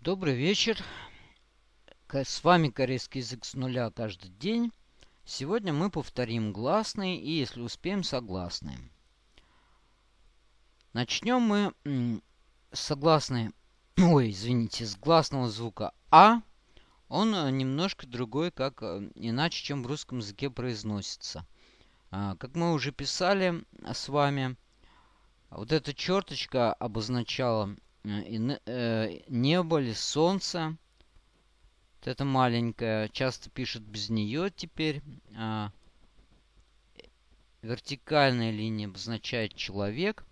Добрый вечер. С вами корейский язык с нуля каждый день. Сегодня мы повторим гласные и, если успеем, согласные. Начнем мы с согласной, ой, извините, с гласного звука А. Он э, немножко другой, как э, иначе, чем в русском языке произносится. А, как мы уже писали с вами, вот эта черточка обозначала небо или солнце. Вот это маленькое. Часто пишут без нее теперь. А, вертикальная линия обозначает человек,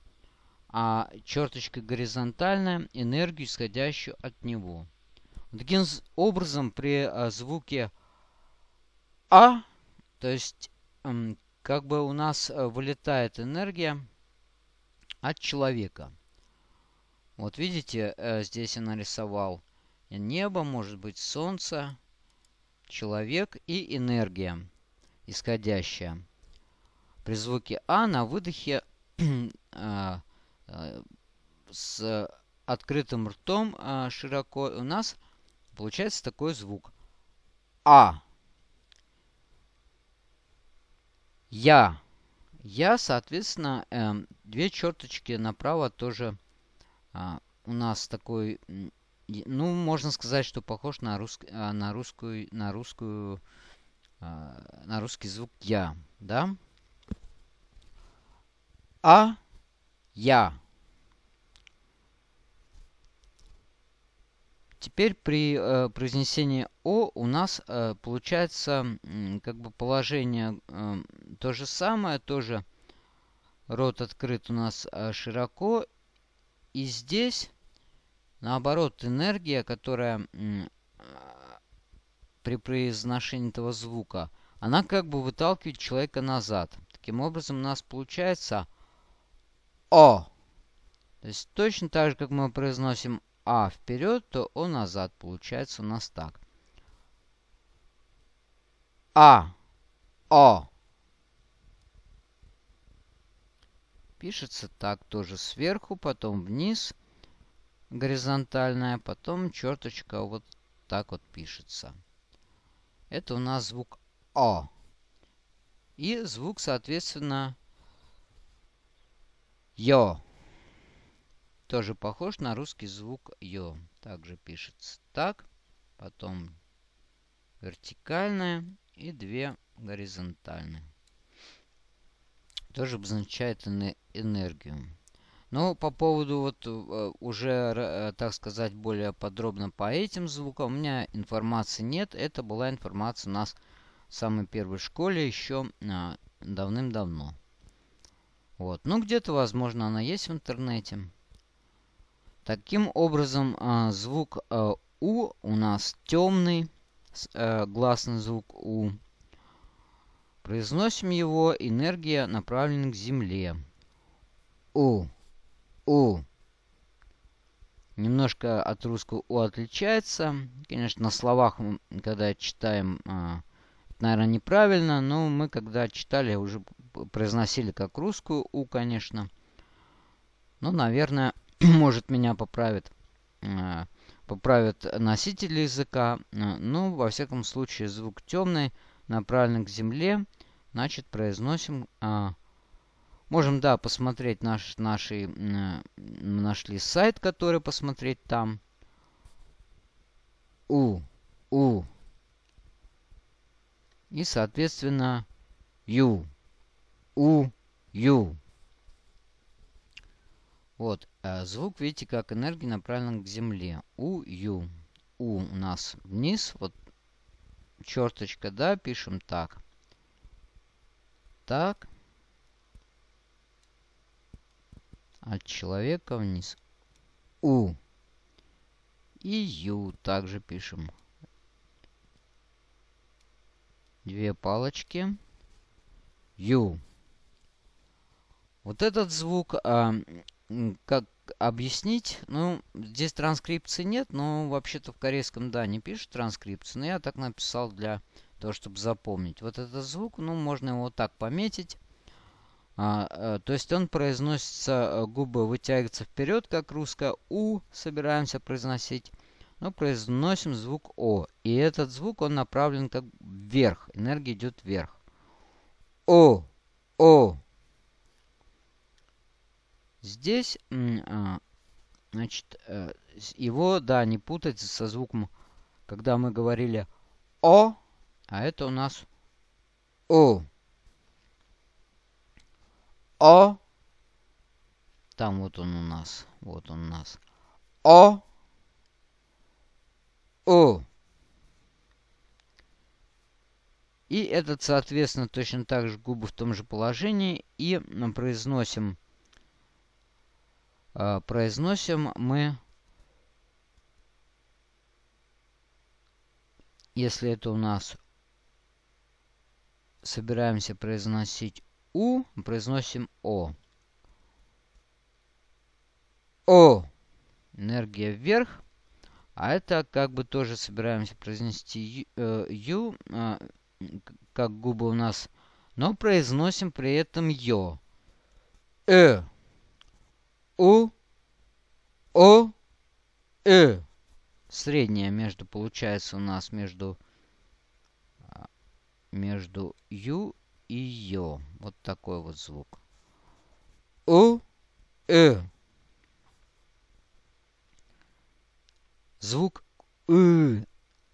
а черточка горизонтальная энергию, исходящую от него. Таким образом, при а, звуке А, то есть как бы у нас э, вылетает энергия от человека. Вот видите, э, здесь я нарисовал небо, может быть солнце, человек и энергия исходящая. При звуке А на выдохе э, с открытым ртом широко у нас получается такой звук. А. Я. Я, соответственно, две черточки направо тоже а, у нас такой, ну, можно сказать, что похож на, рус, а, на русскую, на русскую, а, на русский звук я, да? А, я. Теперь при э, произнесении О у нас э, получается э, как бы положение э, то же самое, тоже рот открыт у нас э, широко и здесь, наоборот, энергия, которая при произношении этого звука, она как бы выталкивает человека назад. Таким образом, у нас получается О. То есть точно так же, как мы произносим А вперед, то О назад. Получается у нас так. А. О. Пишется так тоже сверху, потом вниз горизонтальная, потом черточка вот так вот пишется. Это у нас звук О. И звук, соответственно, Йо. Тоже похож на русский звук Йо. Также пишется так. Потом вертикальная и две горизонтальные тоже обозначает энергию. Но по поводу вот э, уже, э, так сказать, более подробно по этим звукам у меня информации нет. Это была информация у нас в самой первой школе еще а, давным-давно. Вот. Ну, где-то, возможно, она есть в интернете. Таким образом, а, звук а, У у нас темный, гласный звук У. Произносим его энергия направлена к Земле. У. У. Немножко от русского У отличается. Конечно, на словах, когда читаем, а, наверное, неправильно, но мы, когда читали, уже произносили как русскую У, конечно. Ну, наверное, может, меня поправит, а, поправит носитель языка. Ну, во всяком случае, звук темный, направлен к Земле. Значит, произносим... А, можем, да, посмотреть наш, наши... Э, нашли сайт, который посмотреть там. У. У. И, соответственно, Ю. У. Ю. Вот. А звук, видите, как энергия направлена к Земле. У. Ю. У у нас вниз. Вот черточка, да, пишем так так. От человека вниз. У. И Ю также пишем. Две палочки. Ю. Вот этот звук, а, как объяснить? Ну, здесь транскрипции нет, но вообще-то в корейском, да, не пишут транскрипцию. Но я так написал для то, чтобы запомнить. Вот этот звук, ну, можно его так пометить. А, а, то есть он произносится, э, губы вытягиваются вперед, как русское «у» собираемся произносить. но произносим звук О. И этот звук, он направлен как вверх. Энергия идет вверх. О, О. Здесь, а, значит, э, его, да, не путать со звуком, когда мы говорили О, а это у нас О. О. Там вот он у нас. Вот он у нас. О. О. И этот, соответственно, точно так же губы в том же положении. И произносим, произносим мы, если это у нас собираемся произносить У, произносим О. О. Энергия вверх. А это как бы тоже собираемся произнести э, ю, э, как губы у нас, но произносим при этом ё. Э. У. О. Э. Средняя между, получается у нас между, а, между ю и ё. Вот такой вот звук. У. Э. Звук «ы».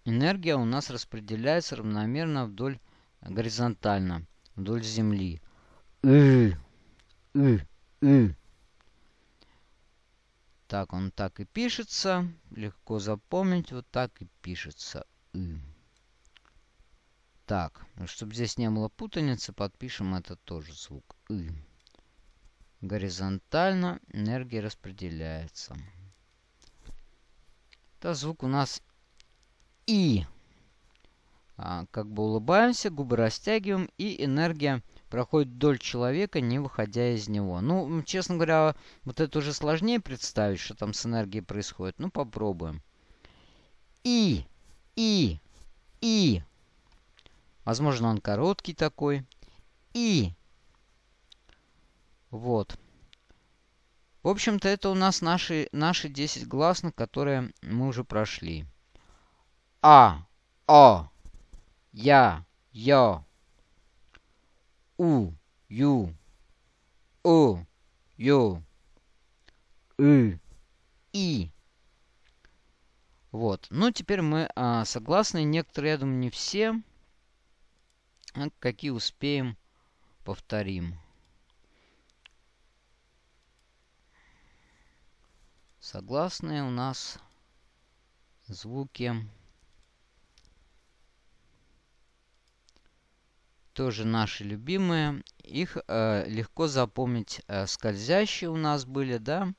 Энергия у нас распределяется равномерно вдоль горизонтально, вдоль Земли. «ы», «ы», «ы». Так он так и пишется. Легко запомнить. Вот так и пишется. «ы». Так, ну, чтобы здесь не было путаницы, подпишем это тоже звук «ы». Горизонтально энергия распределяется. Это звук у нас И. А, как бы улыбаемся, губы растягиваем, и энергия проходит вдоль человека, не выходя из него. Ну, честно говоря, вот это уже сложнее представить, что там с энергией происходит. Ну, попробуем. И, И, И. Возможно, он короткий такой. И. Вот. В общем-то, это у нас наши, наши 10 гласных, которые мы уже прошли. А, О, Я, Ё, У, Ю, У, Ю, И, И. Вот. Ну, теперь мы а, согласны. Некоторые, я думаю, не все. А какие успеем, повторим. Согласные у нас звуки. Тоже наши любимые. Их э, легко запомнить. Э, скользящие у нас были, да?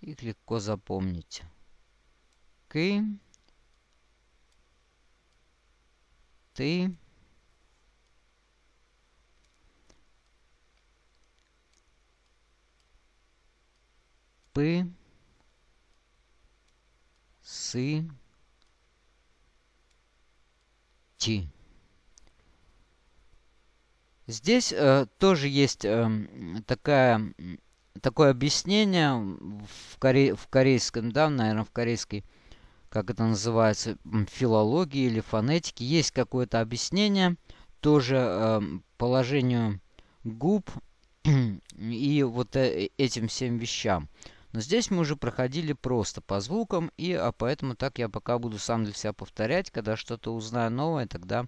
Их легко запомнить. Ки. Ты. Пы сы, ти. Здесь э, тоже есть э, такая, такое объяснение в, коре, в корейском, да, наверное, в корейской, как это называется, филологии или фонетике. Есть какое-то объяснение тоже э, положению губ и вот э, этим всем вещам. Но здесь мы уже проходили просто по звукам, и а поэтому так я пока буду сам для себя повторять. Когда что-то узнаю новое, тогда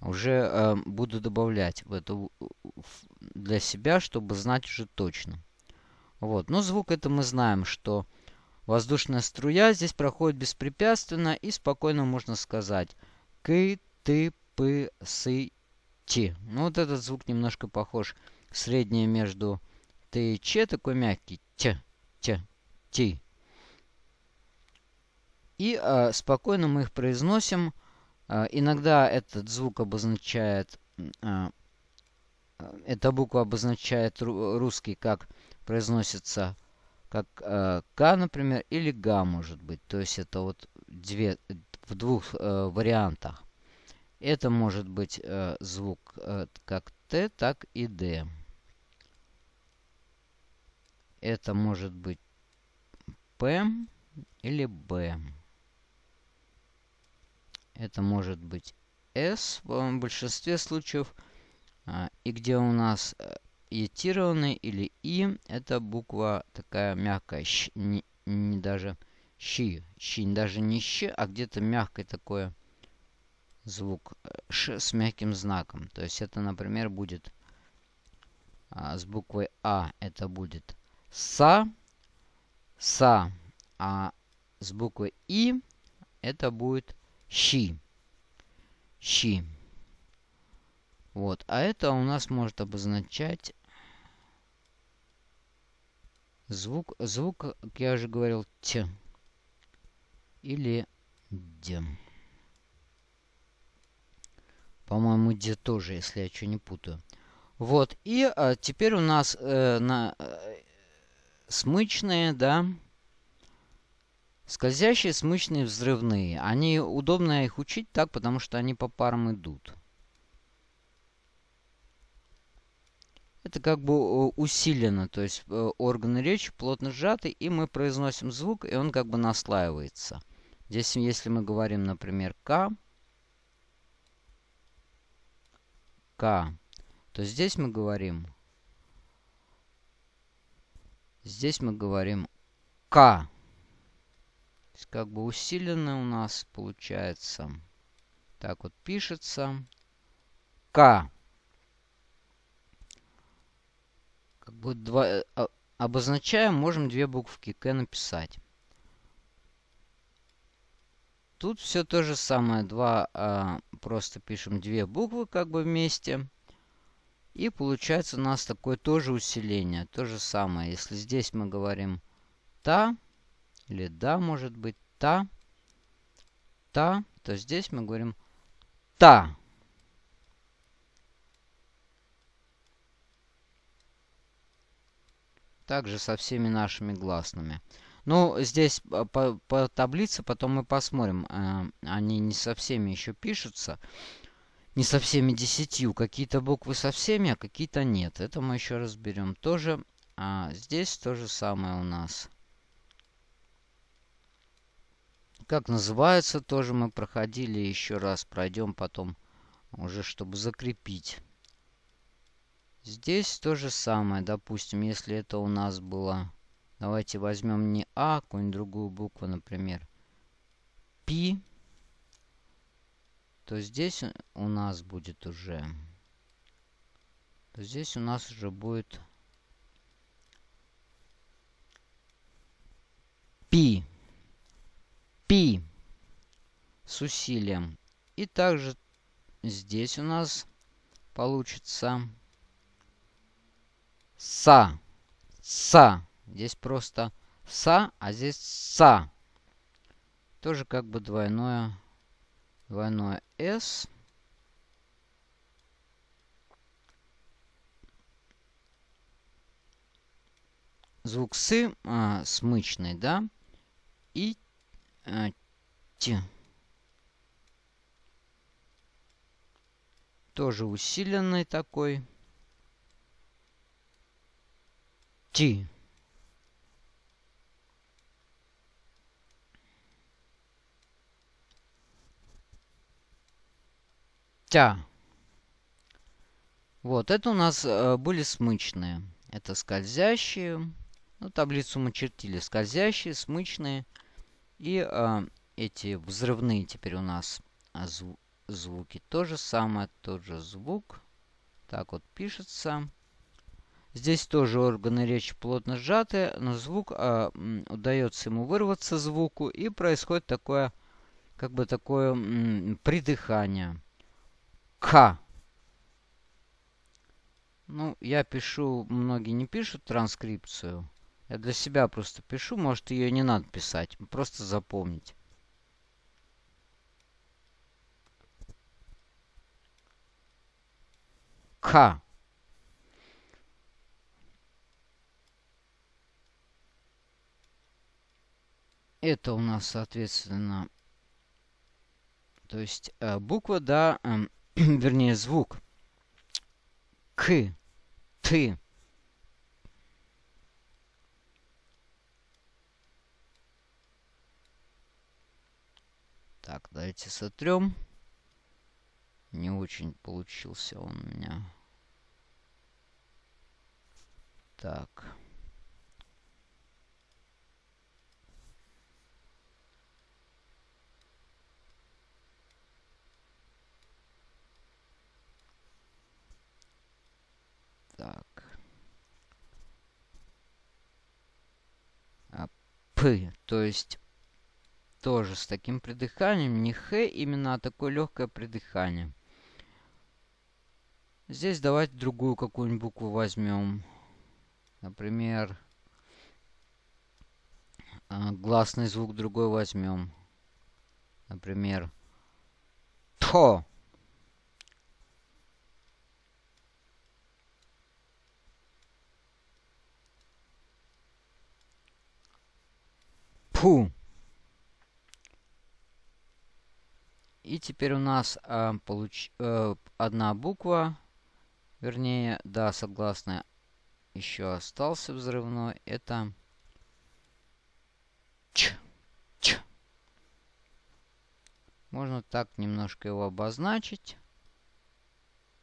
уже э, буду добавлять в это для себя, чтобы знать уже точно. Вот. Но звук это мы знаем, что воздушная струя здесь проходит беспрепятственно и спокойно можно сказать «ки, ты, пы, сы, ти». Ну вот этот звук немножко похож среднее между «ты» и «че», такой мягкий «т» т, ти. И э, спокойно мы их произносим. Э, иногда этот звук обозначает, э, эта буква обозначает русский, как произносится, как э, К, например, или Га, может быть. То есть это вот две, в двух э, вариантах. Это может быть звук как Т, так и Д. Это может быть П или Б. Это может быть S в большинстве случаев. А, и где у нас етированный или И, это буква такая мягкая, щ, не, не даже щи, щи, даже не щ, а где-то мягкое такое звук ш с мягким знаком. То есть это, например, будет а, с буквой А, это будет са, са, а с буквой И это будет щи, щи. Вот, а это у нас может обозначать Звук, звук, как я уже говорил, т или д. По-моему, д тоже, если я что не путаю. Вот, и а, теперь у нас э, на э, смычные, да, скользящие, смычные, взрывные. Они удобно их учить так, потому что они по парам идут. это как бы усилено, то есть э, органы речи плотно сжаты, и мы произносим звук, и он как бы наслаивается. Здесь, если мы говорим, например, К, К, то здесь мы говорим, здесь мы говорим К. Есть как бы усиленно у нас получается. Так вот пишется. К. как бы два, э, а, обозначаем, можем две буковки К написать. Тут все то же самое. Два, а, просто пишем две буквы как бы вместе. И получается у нас такое тоже усиление. То же самое. Если здесь мы говорим та, или да, может быть, та, та, то здесь мы говорим та. Также со всеми нашими гласными. Ну, здесь а, по, по таблице потом мы посмотрим. Э, они не со всеми еще пишутся. Не со всеми десятью. Какие-то буквы со всеми, а какие-то нет. Это мы еще разберем тоже. А здесь то же самое у нас. Как называется, тоже мы проходили еще раз. Пройдем потом уже, чтобы закрепить. Здесь то же самое. Допустим, если это у нас было... Давайте возьмем не А, какую-нибудь другую букву, например. Пи. То здесь у нас будет уже... То здесь у нас уже будет... Пи. Пи. С усилием. И также здесь у нас получится са. Са. Здесь просто са, а здесь са. Тоже как бы двойное, двойное с. Звук с а, смычный, да? И а. Тоже усиленный такой. Ти. Тя. Вот, это у нас э, были смычные. Это скользящие. Ну, таблицу мы чертили. Скользящие, смычные. И э, эти взрывные теперь у нас а, зву звуки. То же самое, тот же звук. Так вот пишется. Здесь тоже органы речи плотно сжаты, но звук а, удается ему вырваться звуку, и происходит такое, как бы такое м, придыхание. К. Ну, я пишу, многие не пишут транскрипцию. Я для себя просто пишу, может ее не надо писать, просто запомнить. К. Это у нас, соответственно, то есть э, буква, да, э, вернее звук к, ты. Так, давайте сотрем. Не очень получился он у меня. Так. Так. А, П, то есть тоже с таким придыханием. Не Х, именно а такое легкое придыхание. Здесь давайте другую какую-нибудь букву возьмем. Например, а, гласный звук другой возьмем. Например, ТО. Пу. И теперь у нас э, получ, э, одна буква, вернее, да, согласная, еще остался взрывной. Это Ч. Ч. Можно так немножко его обозначить.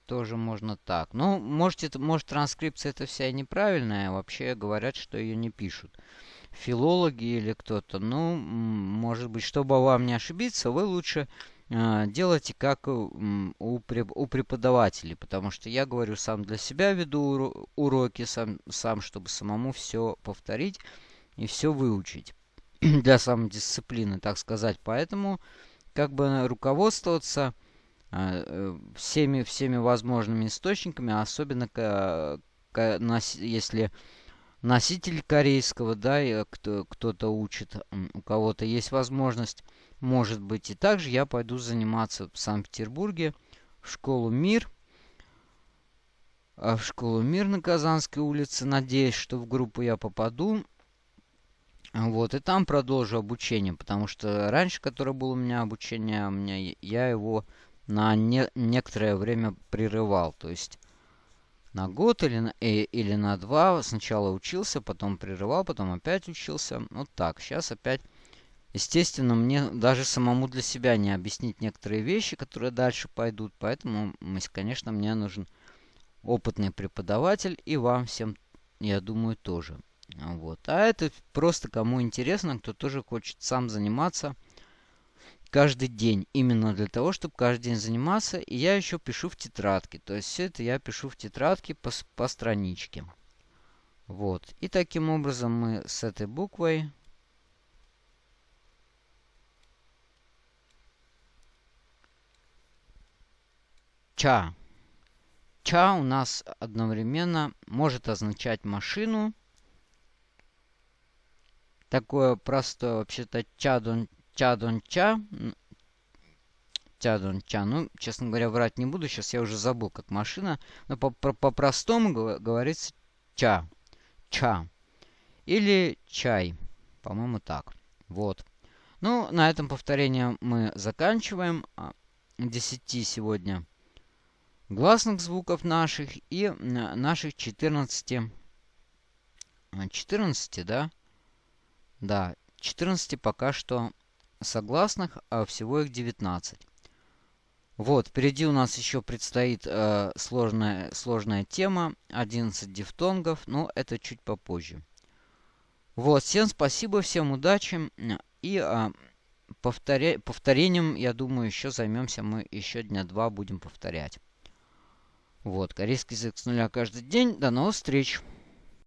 Тоже можно так. Ну, может, это, может транскрипция это вся неправильная. Вообще говорят, что ее не пишут филологи или кто-то. Ну, может быть, чтобы вам не ошибиться, вы лучше делайте как у, преподавателей. Потому что я говорю, сам для себя веду уроки, сам, сам чтобы самому все повторить и все выучить. для самодисциплины, так сказать. Поэтому как бы руководствоваться э, всеми, всеми возможными источниками, особенно если носитель корейского, да, кто-то учит, у кого-то есть возможность, может быть. И также я пойду заниматься в Санкт-Петербурге в школу «Мир», а в школу «Мир» на Казанской улице. Надеюсь, что в группу я попаду. Вот, и там продолжу обучение, потому что раньше, которое было у меня обучение, у меня, я его на не, некоторое время прерывал. То есть на год или на, э, или на два. Сначала учился, потом прерывал, потом опять учился. Вот так. Сейчас опять... Естественно, мне даже самому для себя не объяснить некоторые вещи, которые дальше пойдут. Поэтому, конечно, мне нужен опытный преподаватель. И вам всем, я думаю, тоже. Вот. А это просто кому интересно, кто тоже хочет сам заниматься каждый день. Именно для того, чтобы каждый день заниматься. И я еще пишу в тетрадке. То есть все это я пишу в тетрадке по, по страничке. Вот. И таким образом мы с этой буквой Ча. Ча у нас одновременно может означать машину. Такое простое вообще-то чадон Чадонча. Чадонча. Ну, честно говоря, врать не буду. Сейчас я уже забыл, как машина. Но по-простому -по говорится ча. Ча. Или чай. По-моему, так. Вот. Ну, на этом повторение мы заканчиваем. 10 а, сегодня гласных звуков наших и наших 14. 14, да? Да, 14 пока что согласных, а всего их 19. Вот, впереди у нас еще предстоит э, сложная, сложная тема, 11 дифтонгов, но это чуть попозже. Вот, всем спасибо, всем удачи. И э, повторя... повторением, я думаю, еще займемся мы еще дня два будем повторять. Вот, корейский язык с нуля каждый день. До новых встреч!